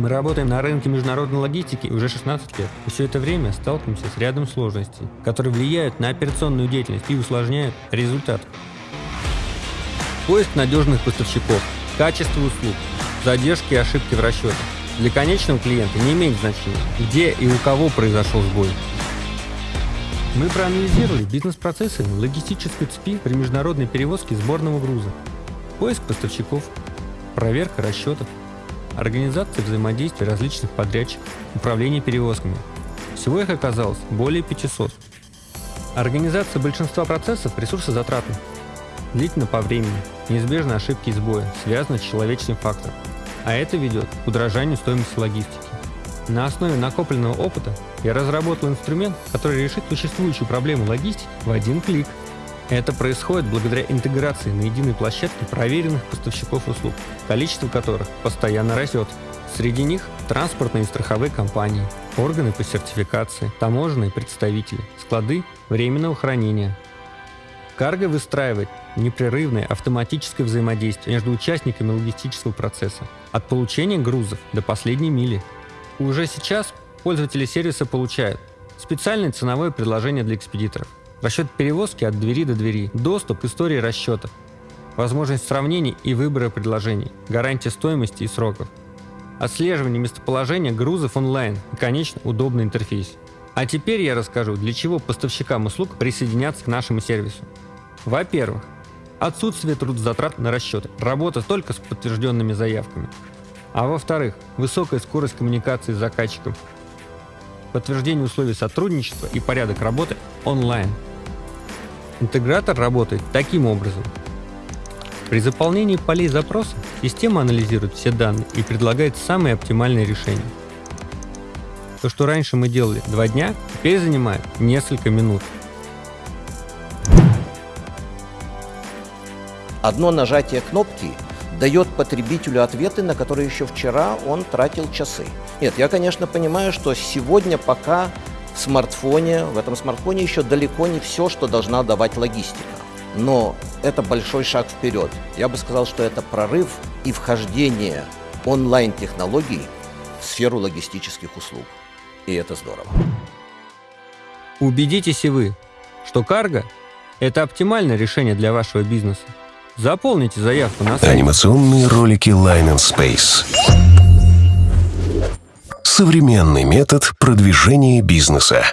Мы работаем на рынке международной логистики уже 16 лет, и все это время сталкиваемся с рядом сложностей, которые влияют на операционную деятельность и усложняют результат. Поиск надежных поставщиков, качество услуг, задержки и ошибки в расчетах. Для конечного клиента не имеет значения, где и у кого произошел сбой. Мы проанализировали бизнес-процессы логистической цепи при международной перевозке сборного груза, поиск поставщиков, проверка расчетов, организация взаимодействия различных подрядчиков, управление перевозками. Всего их оказалось более 500. Организация большинства процессов ресурсозатратна, длительно по времени, неизбежны ошибки и сбои, связаны с человеческим фактором, а это ведет к удорожанию стоимости логистики. На основе накопленного опыта я разработал инструмент, который решит существующую проблему логистики в один клик. Это происходит благодаря интеграции на единой площадке проверенных поставщиков услуг, количество которых постоянно растет. Среди них транспортные и страховые компании, органы по сертификации, таможенные представители, склады временного хранения. Карго выстраивает непрерывное автоматическое взаимодействие между участниками логистического процесса, от получения грузов до последней мили. Уже сейчас пользователи сервиса получают специальное ценовое предложение для экспедиторов, расчет перевозки от двери до двери, доступ к истории расчета, возможность сравнений и выбора предложений, гарантия стоимости и сроков, отслеживание местоположения грузов онлайн и, конечно, удобный интерфейс. А теперь я расскажу, для чего поставщикам услуг присоединяться к нашему сервису. Во-первых, отсутствие трудозатрат на расчеты, работа только с подтвержденными заявками. А во-вторых, высокая скорость коммуникации с заказчиком, подтверждение условий сотрудничества и порядок работы онлайн. Интегратор работает таким образом. При заполнении полей запроса система анализирует все данные и предлагает самые оптимальные решения. То, что раньше мы делали два дня, теперь занимает несколько минут. Одно нажатие кнопки дает потребителю ответы, на которые еще вчера он тратил часы. Нет, я, конечно, понимаю, что сегодня пока смартфоне, в этом смартфоне еще далеко не все, что должна давать логистика. Но это большой шаг вперед. Я бы сказал, что это прорыв и вхождение онлайн-технологий в сферу логистических услуг. И это здорово. Убедитесь и вы, что карго – это оптимальное решение для вашего бизнеса. Заполните заявку на сайте. Анимационные ролики Line and Space. Современный метод продвижения бизнеса.